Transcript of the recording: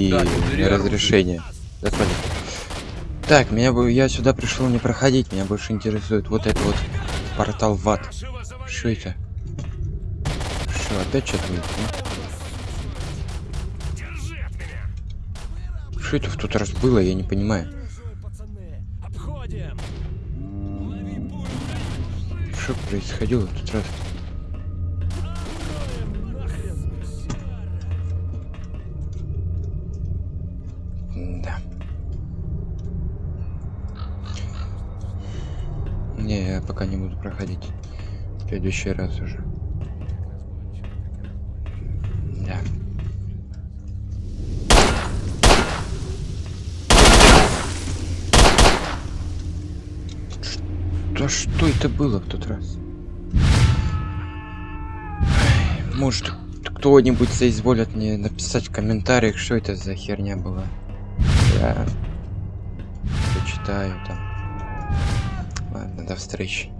и Да, разрешение. Господин. Так, меня бы я сюда пришел не проходить, меня больше интересует вот это вот портал в ад. Что это? Что, опять что-то будет? Что это в тот раз было, я не понимаю. Что происходило в тот раз? Да. Не, я пока не буду проходить. В следующий раз уже. Да. Да что это было в тот раз? Может, кто-нибудь соизволит мне написать в комментариях, что это за херня была. Я почитаю там. Ладно, до встречи.